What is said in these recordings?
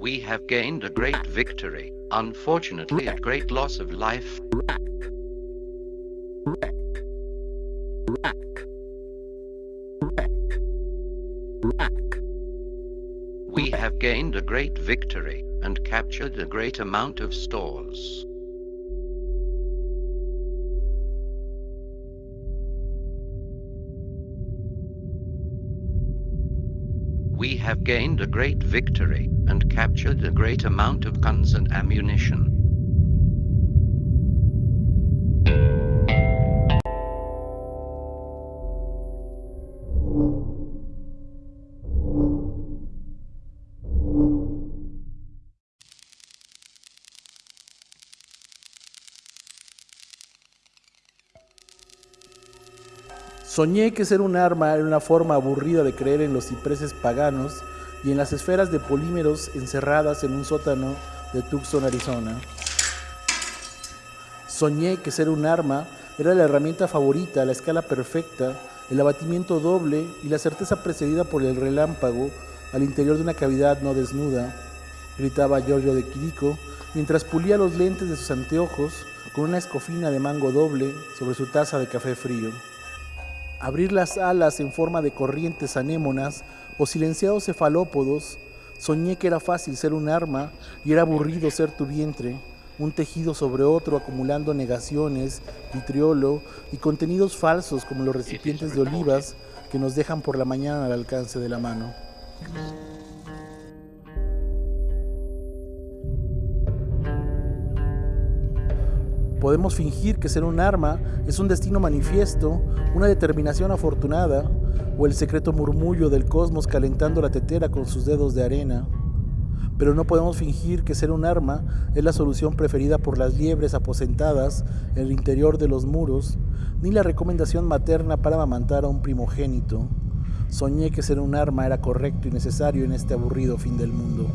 We have gained a great victory, unfortunately at great loss of life. We have gained a great victory and captured a great amount of stores. We have gained a great victory and captured a great amount of guns and ammunition. Soñé que ser un arma era una forma aburrida de creer en los cipreses paganos y en las esferas de polímeros encerradas en un sótano de Tucson, Arizona. Soñé que ser un arma era la herramienta favorita, la escala perfecta, el abatimiento doble y la certeza precedida por el relámpago al interior de una cavidad no desnuda, gritaba Giorgio de Quirico mientras pulía los lentes de sus anteojos con una escofina de mango doble sobre su taza de café frío abrir las alas en forma de corrientes anémonas o silenciados cefalópodos, soñé que era fácil ser un arma y era aburrido ser tu vientre, un tejido sobre otro acumulando negaciones, vitriolo y contenidos falsos como los recipientes de olivas que nos dejan por la mañana al alcance de la mano. Podemos fingir que ser un arma es un destino manifiesto, una determinación afortunada, o el secreto murmullo del cosmos calentando la tetera con sus dedos de arena. Pero no podemos fingir que ser un arma es la solución preferida por las liebres aposentadas en el interior de los muros, ni la recomendación materna para amamantar a un primogénito. Soñé que ser un arma era correcto y necesario en este aburrido fin del mundo.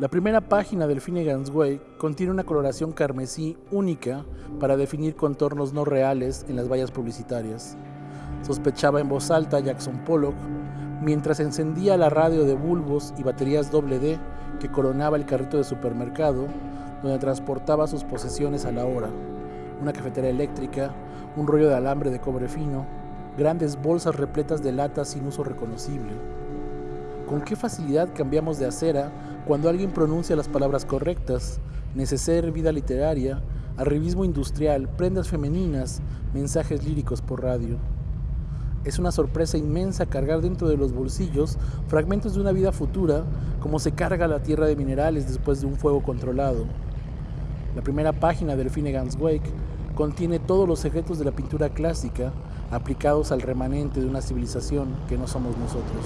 La primera página del Finnegan's Way contiene una coloración carmesí única para definir contornos no reales en las vallas publicitarias. Sospechaba en voz alta Jackson Pollock mientras encendía la radio de bulbos y baterías D que coronaba el carrito de supermercado donde transportaba sus posesiones a la hora. Una cafetera eléctrica, un rollo de alambre de cobre fino, grandes bolsas repletas de latas sin uso reconocible. Con qué facilidad cambiamos de acera cuando alguien pronuncia las palabras correctas, neceser, vida literaria, arribismo industrial, prendas femeninas, mensajes líricos por radio. Es una sorpresa inmensa cargar dentro de los bolsillos fragmentos de una vida futura, como se carga la tierra de minerales después de un fuego controlado. La primera página del Finnegan's Wake contiene todos los secretos de la pintura clásica aplicados al remanente de una civilización que no somos nosotros.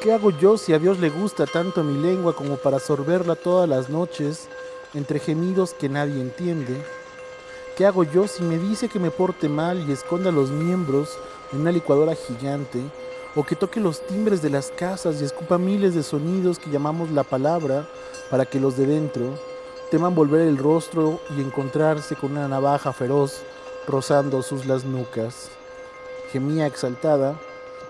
¿Qué hago yo si a Dios le gusta tanto mi lengua como para sorberla todas las noches entre gemidos que nadie entiende? ¿Qué hago yo si me dice que me porte mal y esconda los miembros en una licuadora gigante? ¿O que toque los timbres de las casas y escupa miles de sonidos que llamamos la palabra para que los de dentro teman volver el rostro y encontrarse con una navaja feroz rozando sus las nucas? Gemía exaltada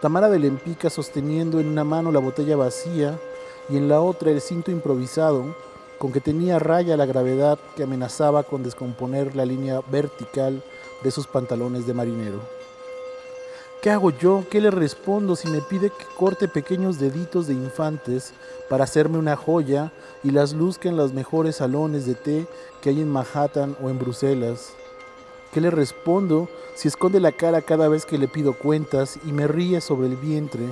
Tamara de Lempica sosteniendo en una mano la botella vacía y en la otra el cinto improvisado con que tenía raya la gravedad que amenazaba con descomponer la línea vertical de sus pantalones de marinero. ¿Qué hago yo? ¿Qué le respondo si me pide que corte pequeños deditos de infantes para hacerme una joya y las luzca en los mejores salones de té que hay en Manhattan o en Bruselas? ¿Qué le respondo si esconde la cara cada vez que le pido cuentas y me ríe sobre el vientre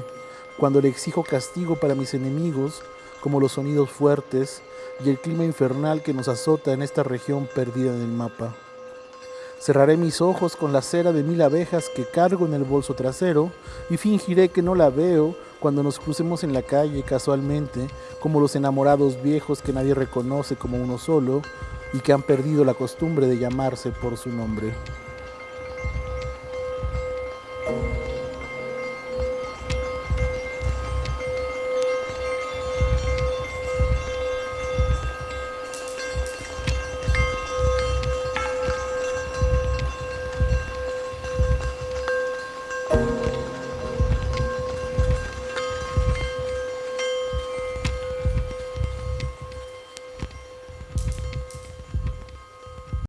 cuando le exijo castigo para mis enemigos como los sonidos fuertes y el clima infernal que nos azota en esta región perdida en el mapa? Cerraré mis ojos con la cera de mil abejas que cargo en el bolso trasero y fingiré que no la veo cuando nos crucemos en la calle casualmente, como los enamorados viejos que nadie reconoce como uno solo y que han perdido la costumbre de llamarse por su nombre.